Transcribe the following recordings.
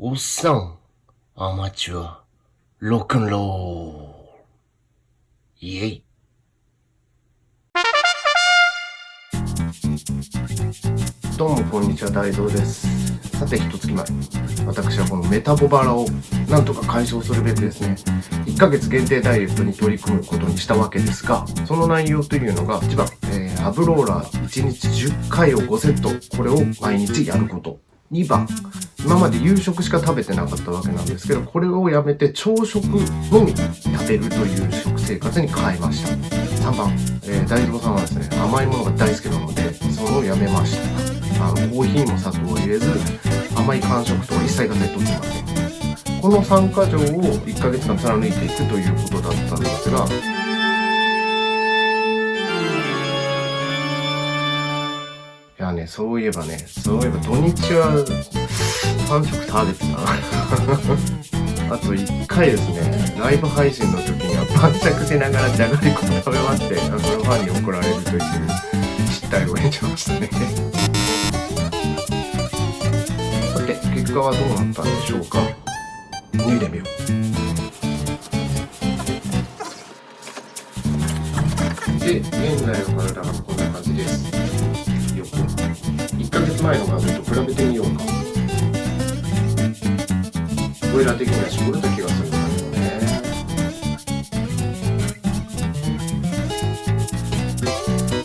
おっさん、アマチュア、ロックンロール。イェイ。どうもこんにちは、大蔵です。さて、一月前、私はこのメタボバラをなんとか解消するべくですね、1ヶ月限定ダイエットに取り組むことにしたわけですが、その内容というのが、1番、えー、アブローラー1日10回を5セット、これを毎日やること。2番、今まで夕食しか食べてなかったわけなんですけど、これをやめて朝食のみ食べるという食生活に変えました。3番、えー、大蔵さんはですね、甘いものが大好きなので、それをやめました。あの、コーヒーも砂糖を入れず、甘い間食とか一切がセットってません。この3箇条を1ヶ月間貫いていくということだそういえばね、そういえば土日は3食食べてたな。あと1回ですね、ライブ配信の時には晩酌しながらじゃがりこ食べまして、それをファンに怒られるという失態を得ちゃいましたね。さて、結果はどうなったんでしょうか？脱いでみよう。で、現在の体がこんな感じです。1ヶ月前の画像と比べてみようか。オイラ的には絞れた気がするんだけどね。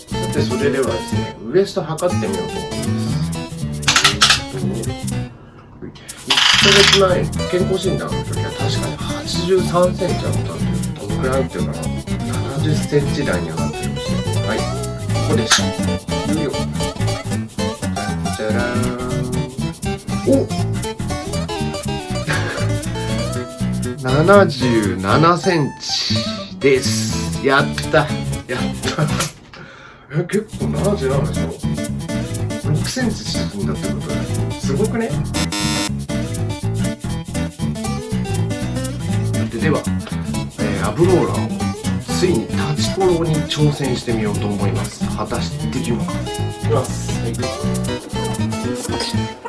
さて、それではですね、ウエスト測ってみようと思います。1ヶ月前、健康診断の時は確かに83センチあったんで、どどのくらいっていうかな、70センチ台にはなってるんですよ。はい、ここでした。77センチです。やったやったえ、結構77でしょ ?6 センチ縮んだってこと。すごくね？ででは、えー、アブローラーをついに立ちコロに挑戦してみようと思います。果たしてできるのか？いきます。はい。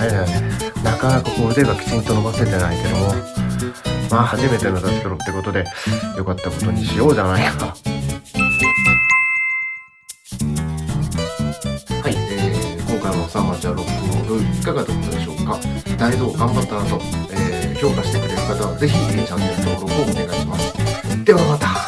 あれだよね。なかなかこう腕がきちんと伸ばせてないけども、まあ初めての立ちコロってことで、良かったことにしようじゃないか。はい、えー、今回のサンマチャロックのルールいかがだったでしょうか？大道頑張ったなと、えー、評価してくれる方はぜひ、チャンネル登録をお願いします。ではまた